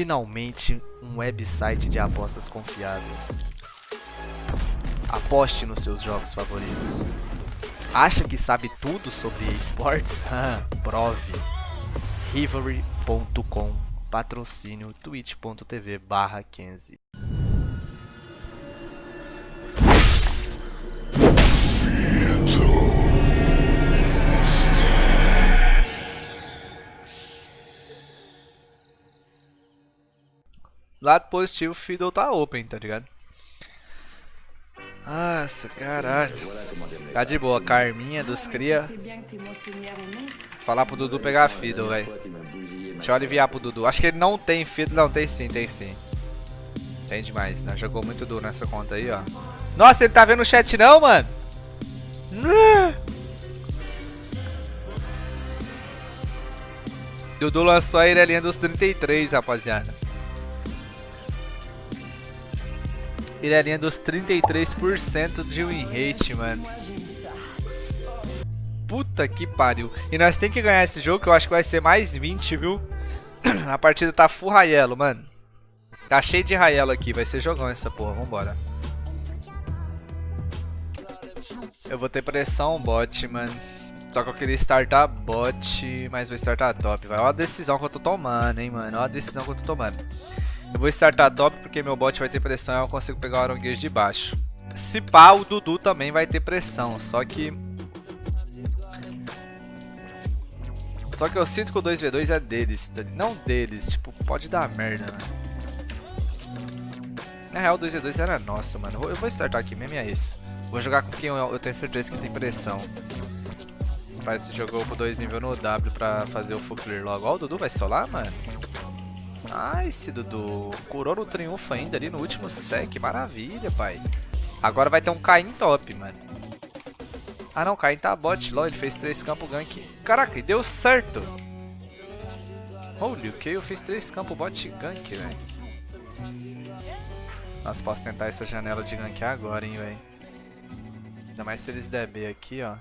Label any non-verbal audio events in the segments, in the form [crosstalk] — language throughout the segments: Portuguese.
Finalmente, um website de apostas confiável. Aposte nos seus jogos favoritos. Acha que sabe tudo sobre esportes? [laughs] Prove. Rivalry.com Patrocínio twitch.tv barra 15 Lado positivo, o Fiddle tá open, tá ligado? Nossa, caralho. Tá de boa, Carminha dos Cria. Falar pro Dudu pegar Fiddle, velho. Deixa eu aliviar pro Dudu. Acho que ele não tem Fiddle. Não, tem sim, tem sim. Tem demais, né? Jogou muito duro nessa conta aí, ó. Nossa, ele tá vendo o chat não, mano? Dudu lançou a Irelinha dos 33, rapaziada. Irelinha dos 33% de win rate, mano. Puta que pariu. E nós tem que ganhar esse jogo, que eu acho que vai ser mais 20, viu? [clears throat] A partida tá full Raiello, mano. Tá cheio de Raiello aqui, vai ser jogão essa porra, vambora. Eu vou ter pressão bot, mano. Só que eu queria startar bot, mas vou startar top. Vai, olha a decisão que eu tô tomando, hein, mano. Olha a decisão que eu tô tomando. Eu vou startar top porque meu bot vai ter pressão e eu consigo pegar o Aronguejo de baixo. Se pá, o Dudu também vai ter pressão, só que... Só que eu sinto que o 2v2 é deles, não deles, tipo, pode dar merda? Na real, o 2v2 era nosso, mano. Eu vou startar aqui mesmo e é isso. Vou jogar com quem eu tenho certeza que tem pressão. Se jogou com 2 nível no W pra fazer o full clear logo. Ó, o Dudu vai solar, mano? Nice, Dudu. Curou no triunfo ainda ali no último sec. Maravilha, pai. Agora vai ter um Caim top, mano. Ah, não. Caim tá bot. LOL, ele fez 3 campos gank. Caraca, deu certo. Holy, o que? Eu fiz 3 campos bot gank, velho. Nossa, posso tentar essa janela de gank agora, hein, velho. Ainda mais se eles der B aqui, ó.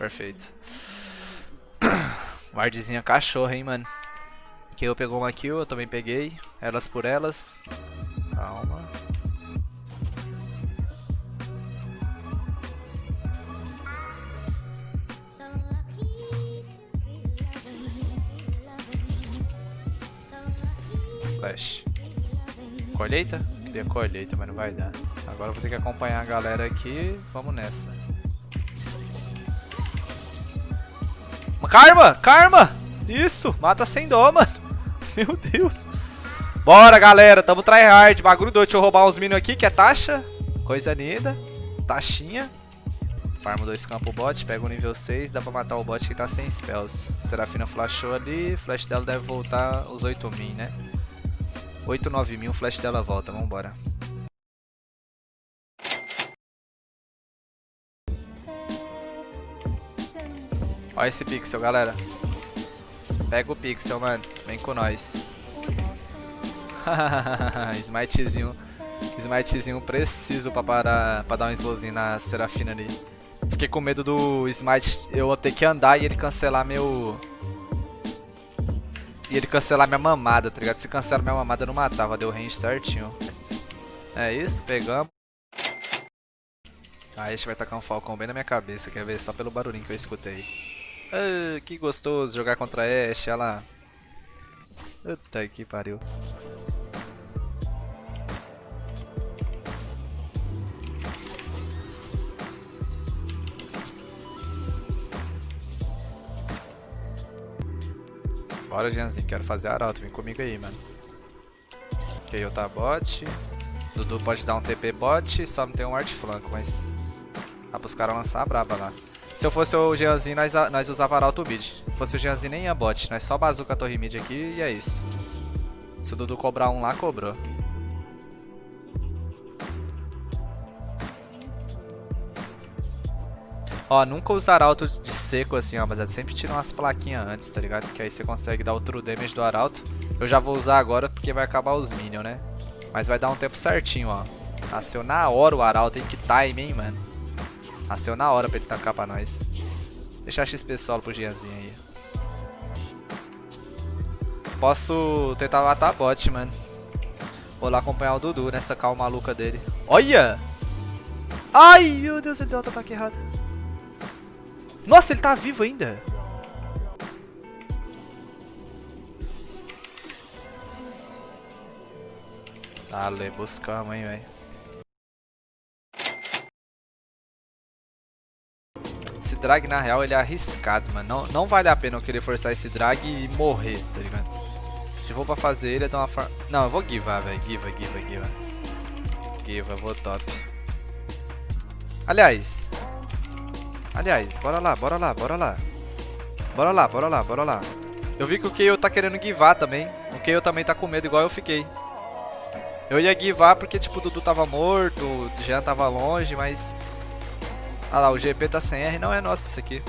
Perfeito. [coughs] Wardzinha cachorro, hein, mano. Eu pegou uma kill, eu também peguei. Elas por elas. Calma. Flash. Colheita? Queria colheita, mas não vai dar. Agora eu vou ter que acompanhar a galera aqui. Vamos nessa. Karma! Karma! Isso! Mata sem dó, mano. [laughs] Meu Deus. Bora, galera. Tamo tryhard. Bagulho doido. Deixa eu roubar uns minions aqui, que é taxa. Coisa linda. Taxinha. Farmo dois campos bot. Pega o nível 6. Dá pra matar o bot que tá sem spells. Serafina flashou ali. Flash dela deve voltar os 8 min, né? 8, 9 mil. Flash dela volta. Vambora. Olha esse pixel, galera. Pega o pixel, mano. Vem com nós. [laughs] Smitezinho. Smitezinho preciso pra, parar, pra dar um slowzinho na Serafina ali. Fiquei com medo do Smite eu ter que andar e ele cancelar meu... E ele cancelar minha mamada, tá ligado? Se cancela minha mamada, eu não matava. Deu range certinho. É isso, pegamos. Ah, a gente vai tacar um Falcon bem na minha cabeça, quer ver? Só pelo barulhinho que eu escutei. Ah, que gostoso jogar contra a Ashe, olha lá. Puta que pariu. Bora, Janzinho, quero fazer arauto, vem comigo aí, mano. Ok, eu tá bot. Dudu pode dar um TP bot, só não tem um art flanco, mas... Dá pros caras lançar a braba lá. Se eu fosse o Jeanzinho, nós, nós usava Arauto mid. Se fosse o Jeanzinho, nem ia bot. Nós só bazuca a torre mid aqui e é isso. Se o Dudu cobrar um lá, cobrou. Ó, nunca usar arauto de seco assim, ó, mas sempre tira umas plaquinhas antes, tá ligado? Que aí você consegue dar o true damage do arauto. Eu já vou usar agora porque vai acabar os minions, né? Mas vai dar um tempo certinho, ó. Nasceu na hora o Arauto, hein? Que time, hein, mano. Nasceu na hora pra ele tancar pra nós. Deixar XP solo pro Gianzinho aí. Posso tentar matar a bot, mano. Vou lá acompanhar o Dudu nessa calma maluca dele. Olha! Ai, meu Deus, ele deu outro ataque errado. Nossa, ele tá vivo ainda. Dale, buscamos, hein, velho. Drag, na real, ele é arriscado, mano. Não, não vale a pena eu querer forçar esse drag e morrer, tá ligado? Se for pra fazer ele, é dar uma forma... Não, eu vou givar, velho. Giva, giva, giva. Giva, vou top. Aliás. Aliás, bora lá, bora lá, bora lá. Bora lá, bora lá, bora lá. Eu vi que o Keio tá querendo givar também. O Keio também tá com medo, igual eu fiquei. Eu ia givar porque, tipo, o Dudu tava morto, o Jean tava longe, mas... Ah lá, o GP tá sem R, não é nosso isso aqui.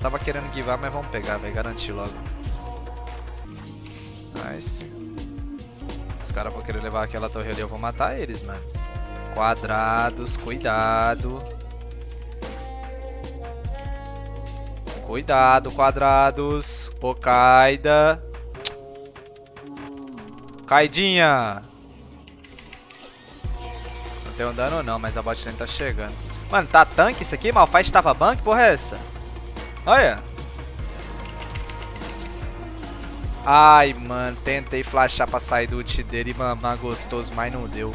Tava querendo givar, mas vamos pegar, vai garantir logo. Nice. Se os caras vão querer levar aquela torre ali, eu vou matar eles, mano. Quadrados, cuidado. Cuidado, quadrados. Pocaida. Caidinha. Não tem um dano não, mas a bot lane tá chegando. Mano, tá tanque isso aqui? Malphite tava bank? Porra é essa? Olha. Ai, mano, tentei flashar pra sair do ult dele mamar gostoso, mas não deu.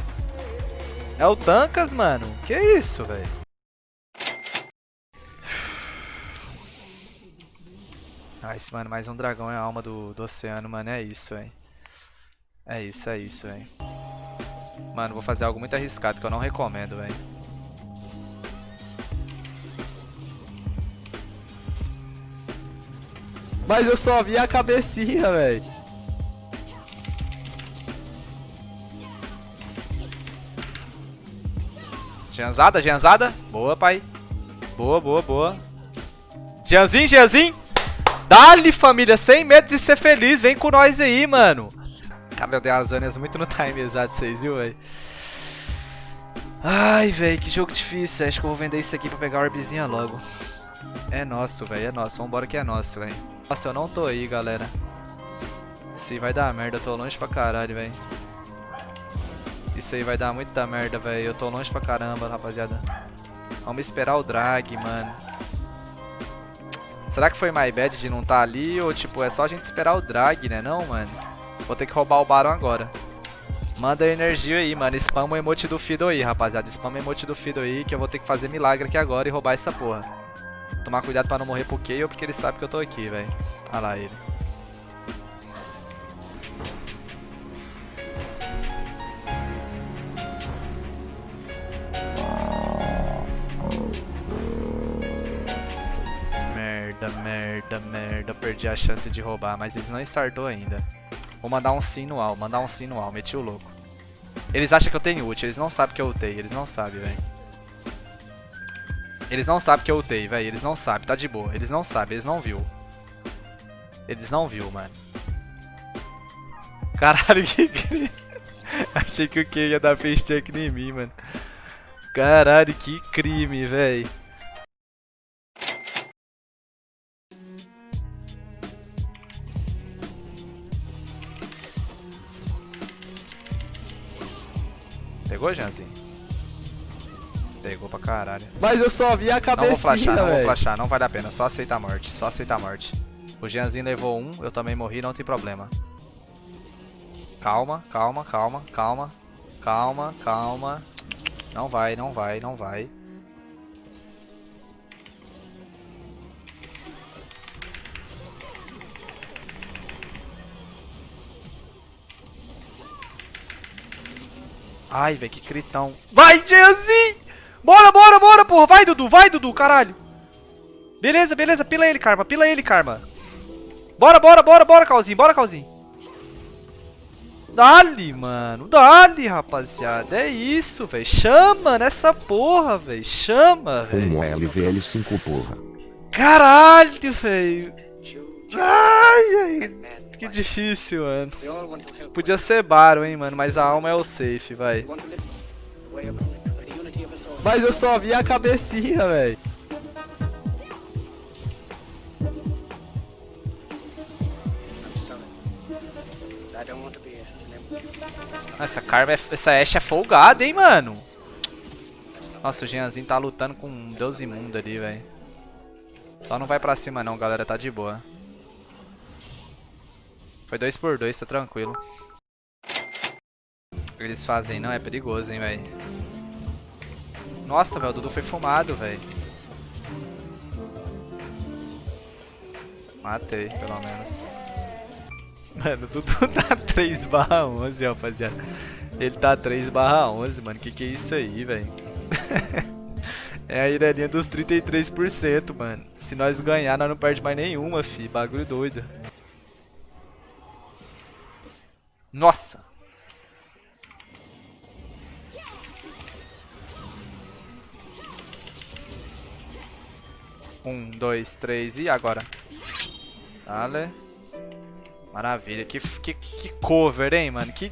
É o Tancas, mano? Que isso, velho? Nice, mano, mais um dragão é a alma do, do oceano, mano. É isso, velho. É isso, é isso, velho. Mano, vou fazer algo muito arriscado que eu não recomendo, velho. Mas eu só vi a cabecinha, velho. Janzada, Janzada. Boa, pai. Boa, boa, boa. Janzinho, Janzinho. Dali, família. Sem medo de ser feliz. Vem com nós aí, mano. Cara, eu dei as zonas muito no time exato, vocês viu, velho? Ai, velho, que jogo difícil. Acho que eu vou vender isso aqui pra pegar a orbizinha logo. É nosso, velho, é nosso. Vambora que é nosso, velho. Nossa, eu não tô aí, galera. Se vai dar merda, eu tô longe pra caralho, velho. Isso aí vai dar muita merda, velho. Eu tô longe pra caramba, rapaziada. Vamos esperar o drag, mano. Será que foi my bad de não tá ali? Ou, tipo, é só a gente esperar o drag, né? Não, mano. Vou ter que roubar o Baron agora. Manda energia aí, mano. Spama o emote do Fido aí, rapaziada. Spama o emote do Fido aí, que eu vou ter que fazer milagre aqui agora e roubar essa porra. Tomar cuidado pra não morrer pro Kayle, porque ele sabe que eu tô aqui, velho. Olha lá ele. Merda, merda, merda. Perdi a chance de roubar, mas eles não startou ainda. Vou mandar um sim no al, mandar um sim no al. Meti o louco. Eles acham que eu tenho ult, eles não sabem que eu ultei, eles não sabem, velho. Eles não sabem que eu ultei, velho. Eles não sabem, tá de boa. Eles não sabem, eles não viu. Eles não viu, mano. Caralho, [laughs] que crime. Achei que o Ken ia dar face check em mim, mano. Caralho, que crime, velho. Pegou, Janzinho? Pegou pra caralho. Mas eu só vi a cabecinha, Não vou flashar, não véio. vou flashar, não vale a pena. Só aceita a morte, só aceita a morte. O Jeanzinho levou um, eu também morri, não tem problema. Calma, calma, calma, calma. Calma, calma. Não vai, não vai, não vai. Ai, velho, que critão. Vai, Jeanzinho! Bora, bora, bora, porra. Vai, Dudu. Vai, Dudu, caralho. Beleza, beleza. Pila ele, Karma. Pila ele, Karma. Bora, bora, bora, bora, Calzinho. Bora, Calzinho. Dali, mano. Dali, rapaziada. É isso, velho. Chama nessa porra, velho. Chama, velho. Um LVL5, porra. Caralho, velho. Ai, ai. Que difícil, mano. Podia ser Baro, hein, mano, mas a alma é o safe, vai. Mas eu só vi a cabecinha, velho. Em- Essa Karma, é, essa Ashe é folgada, hein, mano. Nossa, o Jeanzinho tá lutando com um deus imundo ali, velho. Só não vai pra cima não, galera, tá de boa. Foi dois por dois, tá tranquilo. Eles fazem não é perigoso, hein, velho. Nossa, velho, o Dudu foi fumado, velho. Matei, pelo menos. Mano, o Dudu [laughs] tá 3 barra 11, rapaziada. Ele tá 3 barra 11, mano. Que que é isso aí, velho? [laughs] é a irelinha dos 33%, mano. Se nós ganhar, nós não perde mais nenhuma, fi. Bagulho doido. Nossa! Um, dois, três e agora? Dale. Maravilha. Que, que, que cover, hein, mano? Que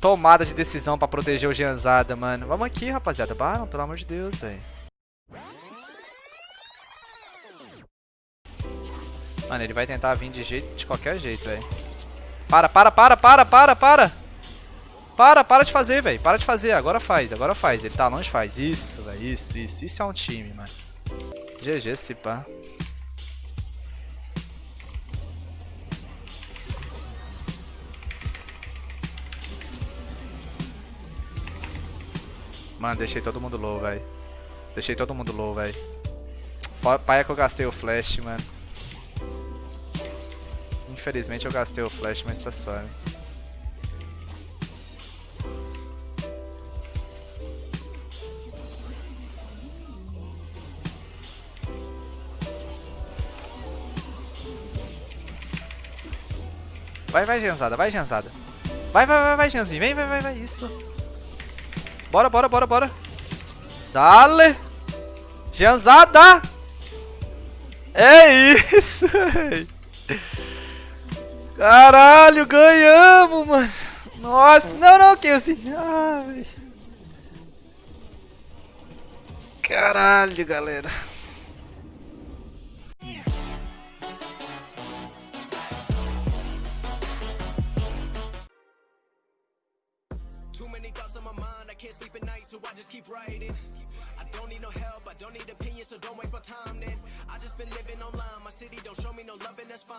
tomada de decisão pra proteger o Gianzada, mano. Vamos aqui, rapaziada. Baram, pelo amor de Deus, velho. Mano, ele vai tentar vir de, jeito, de qualquer jeito, velho. Para, para, para, para, para, para! Para, para de fazer, velho. Para de fazer. Agora faz, agora faz. Ele tá longe, faz. Isso, velho. Isso, isso. Isso é um time, mano. GG, se pá. Mano, deixei todo mundo low, velho. Deixei todo mundo low, velho. Pai é que eu gastei o flash, mano. Infelizmente eu gastei o flash, mas tá suave. Vai, vai, Genzada, vai, Genzada. Vai, vai, vai, vai, Genzinho. Vem, vai, vai, vai. Isso. Bora, bora, bora, bora. Dale. Genzada. É isso. [laughs] Caralho, ganhamos, mano. Nossa, não, não, que assim. Ai. Caralho, galera. Can't sleep at night, so I just keep writing. I don't need no help, I don't need opinions, so don't waste my time then. I just been living online, my city don't show me no love, and that's fine.